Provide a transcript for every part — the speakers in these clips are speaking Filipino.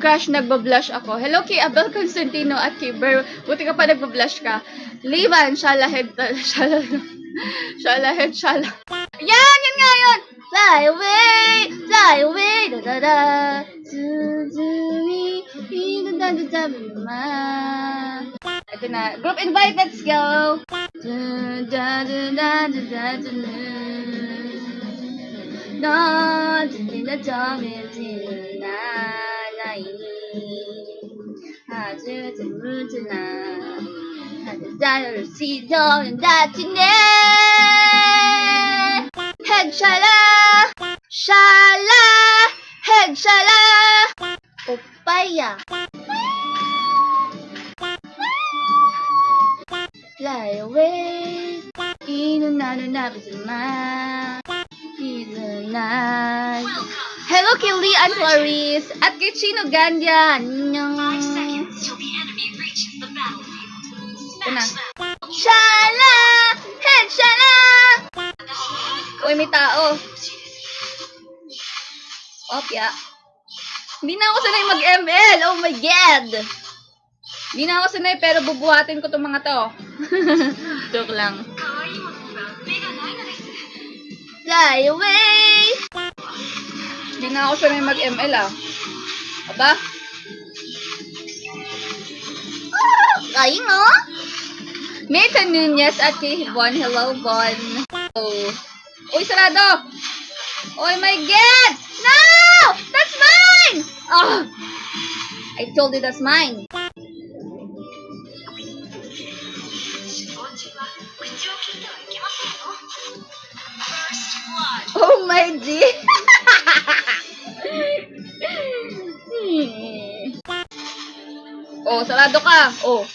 crush, nagbablush ako. Hello kay Abel Constantino at kay Ber. Buti ka pa nagbablush ka. Livan, shalahed, shalahed, shalahed, shalahed. Yan, yan nga yun! Fly away, fly away, da da da. Ito na. Group invite, let's go! Da da da da da da da da da da da da 아주 재밌구나 아주 자유를 시도는 다치네 핵샬라 샬라 핵샬라 오빠야 Fly away 이 누나는 아프지 마 Night. Hello kay Leanne Clarice at kay Chino Gandia. Annyeong. until the enemy reaches the battlefield. Smash them. Shala! Head shala! Uy, may tao. Opya. Hindi na ako sanay mag-ML. Oh my God! Hindi na ako sanay pero bubuhatin ko tong mga to. Joke lang. Fly away! Hindi na ako sanay mag-ML ah. Aba? Ayun o. Oh. Meta Nunez at kay Von. Hello, Von. Oh. Uy, sarado! Oh my God! No! That's mine! Oh. I told you that's mine. Oh my G! Hmm. oh, sarado ka! Oh.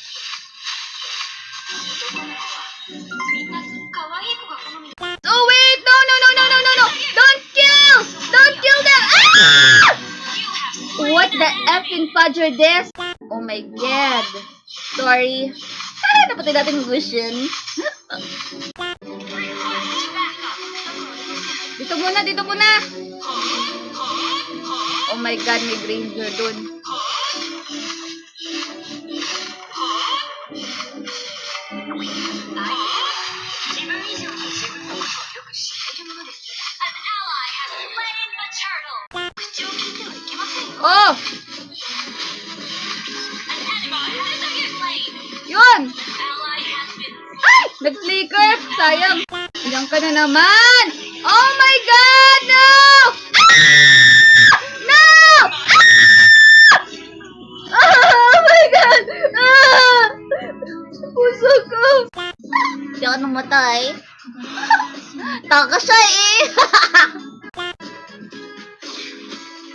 The in fudger this? Oh my god. Sorry. Ah, napatay natin backup. Dito muna, dito muna. Oh my god, may granger dun. Yun! An ally has been Ay! Nag-flicker! Sayang! Diyan ka na naman! Oh my god! No! Ah! No! Ah! Oh my god! Ah! Puso ko! Hindi ako namatay. Taka siya eh!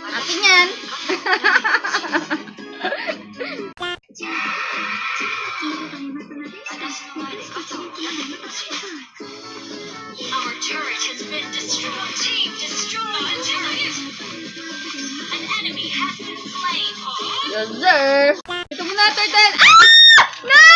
Akin yan! Our turret has been destroyed. Team, destroy the turret. An enemy has been slain. Yes, sir! Ito muna, turtle! Ah! No!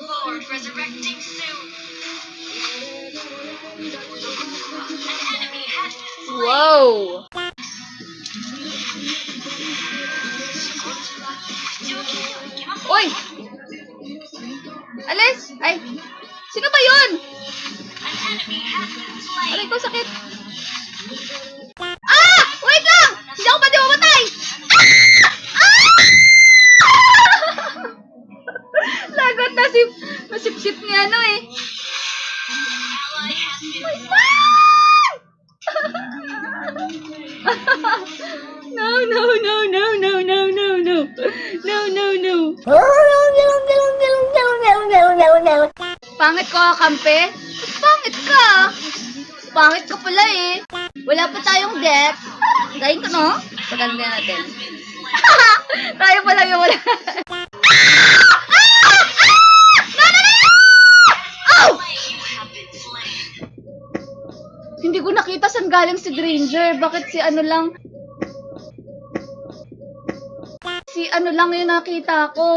Lord resurrecting soon. An enemy has been wow! Uy! Alis! Ay! Sino ba yun? Aray ko, sakit! Ah! Wait lang! Hindi ako pwede mamatay! no, no, no, no, no, no, no, no, no, no, no. no. Pangit ko, kampe. Pangit ka. Pangit ka pala eh. Wala pa tayong depth. Dahin ko, no? Paganda natin. Tayo pala yung wala. galing si Granger? Bakit si ano lang? Si ano lang yung nakita ko?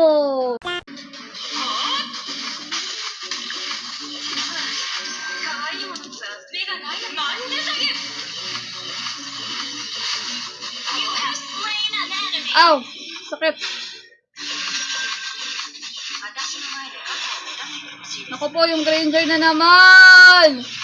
Aw! Sakit! Nako po, yung Granger na naman!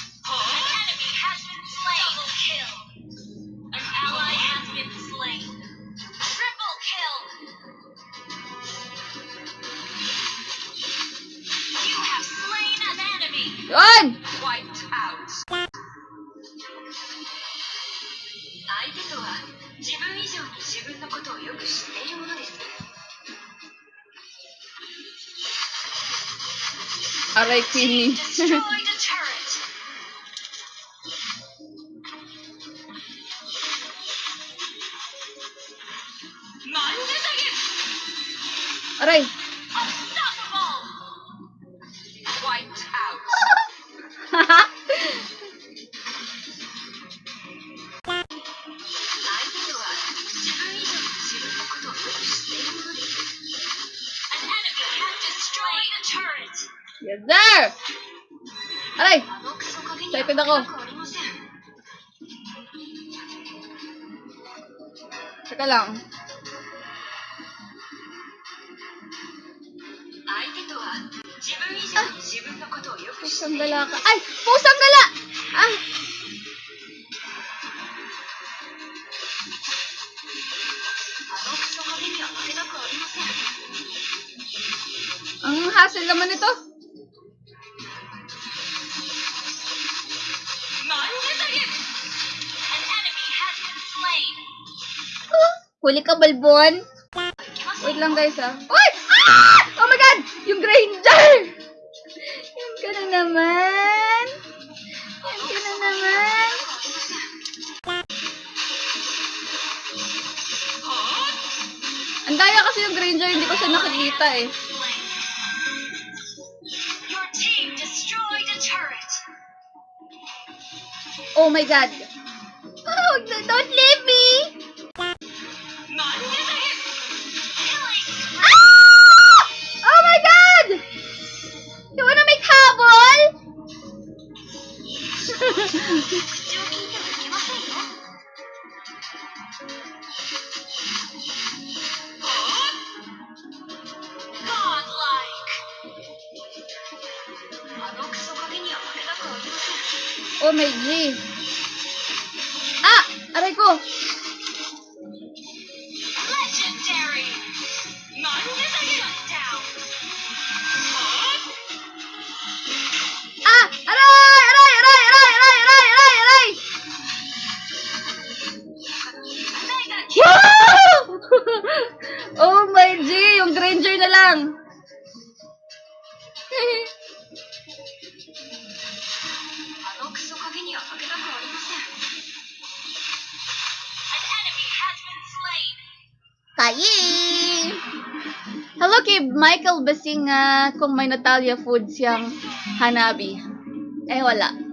自分以上に自分のことをよく知っているものです。あれクイーンあ Destroy the! Yes, sir! Aray! Excited ako. Teka lang. Ah! Pusang dala ka. Ay! Pusang dala! Huli ka, balbon. Wait lang, guys, ah. ha. Uy! Ah! Oh my God! Yung Granger! Yan ka na naman. Yan ka na naman. Ang kasi yung Granger, hindi ko siya nakikita, eh. Oh my God. Oh, don't leave! Oh, meu Deus. Ah, arrancou. oh my G, yung Granger na lang. Kayi! Hello kay Michael Basinga kung may Natalia Foods siyang hanabi. Eh, wala.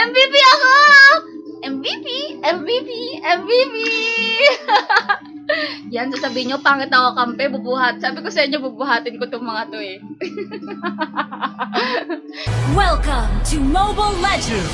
MVP ako! MVP! MVP! MVP! Yan, sasabihin nyo, pangit ako kampe, bubuhat. Sabi ko sa inyo, bubuhatin ko itong mga to eh. Welcome to Mobile Legends!